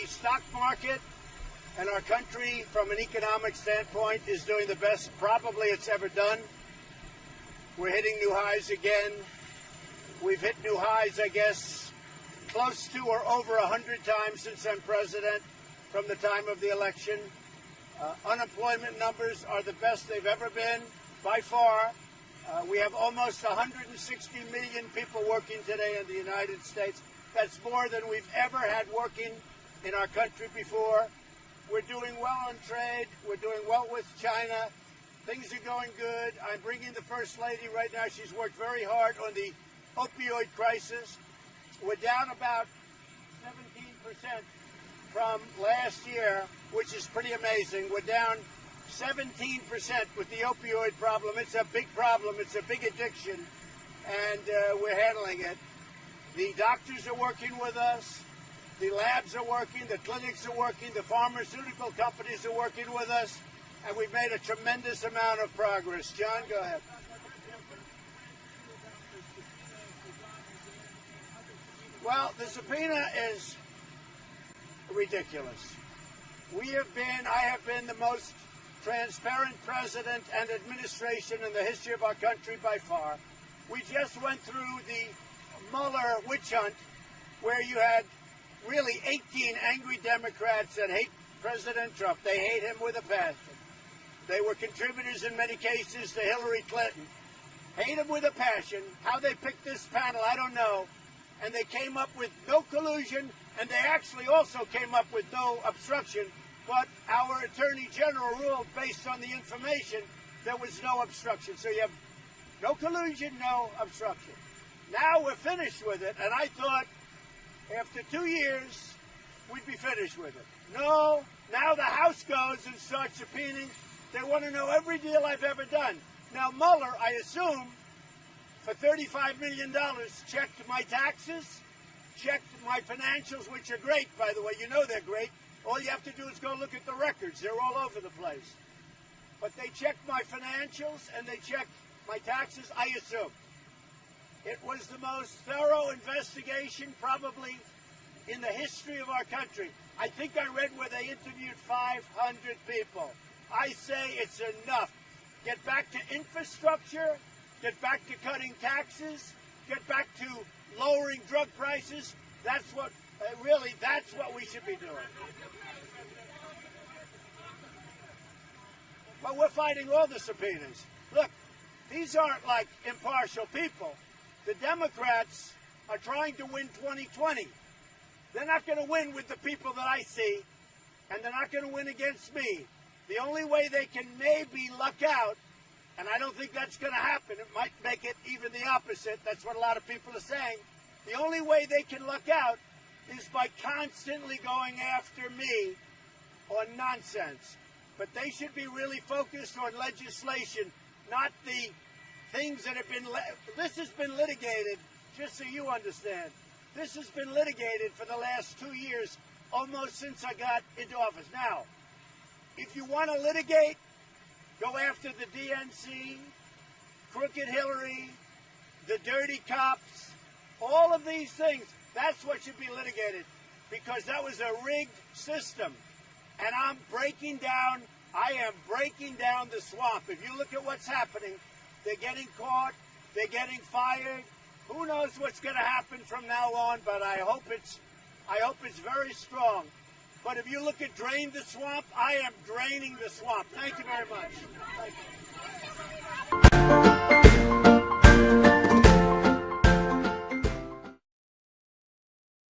the stock market and our country, from an economic standpoint, is doing the best probably it's ever done. We're hitting new highs again. We've hit new highs, I guess, close to or over 100 times since I'm president from the time of the election. Uh, unemployment numbers are the best they've ever been by far. Uh, we have almost 160 million people working today in the United States. That's more than we've ever had working in our country before. We're doing well on trade. We're doing well with China. Things are going good. I'm bringing the First Lady right now. She's worked very hard on the opioid crisis. We're down about 17% from last year, which is pretty amazing. We're down 17% with the opioid problem. It's a big problem. It's a big addiction, and uh, we're handling it. The doctors are working with us. The labs are working. The clinics are working. The pharmaceutical companies are working with us. And we've made a tremendous amount of progress. John, go ahead. Well, the subpoena is ridiculous. We have been, I have been the most transparent president and administration in the history of our country by far. We just went through the Mueller witch hunt where you had really 18 angry Democrats that hate President Trump. They hate him with a passion. They were contributors in many cases to Hillary Clinton. Hate him with a passion. How they picked this panel, I don't know. And they came up with no collusion, and they actually also came up with no obstruction. But our Attorney General ruled based on the information there was no obstruction. So you have no collusion, no obstruction. Now we're finished with it, and I thought after two years we'd be finished with it. No, now the House goes and starts subpoenaing. They want to know every deal I've ever done. Now Mueller, I assume, for $35 million, checked my taxes, checked my financials, which are great, by the way. You know they're great. All you have to do is go look at the records. They're all over the place. But they checked my financials and they checked my taxes, I assume. It was the most thorough investigation probably in the history of our country. I think I read where they interviewed 500 people. I say it's enough. Get back to infrastructure, get back to cutting taxes, get back to lowering drug prices. That's what, uh, really, that's what we should be doing. But we're fighting all the subpoenas. Look, these aren't like impartial people. The Democrats are trying to win 2020. They're not going to win with the people that I see, and they're not going to win against me. The only way they can maybe luck out, and I don't think that's going to happen, it might make it even the opposite. That's what a lot of people are saying. The only way they can luck out is by constantly going after me on nonsense. But they should be really focused on legislation, not the things that have been, this has been litigated, just so you understand. This has been litigated for the last two years, almost since I got into office. Now, if you want to litigate, go after the DNC, Crooked Hillary, the dirty cops, all of these things. That's what should be litigated because that was a rigged system. And I'm breaking down, I am breaking down the swamp. If you look at what's happening, they're getting caught. They're getting fired. Who knows what's going to happen from now on? But I hope it's, I hope it's very strong. But if you look at drain the swamp, I am draining the swamp. Thank you very much.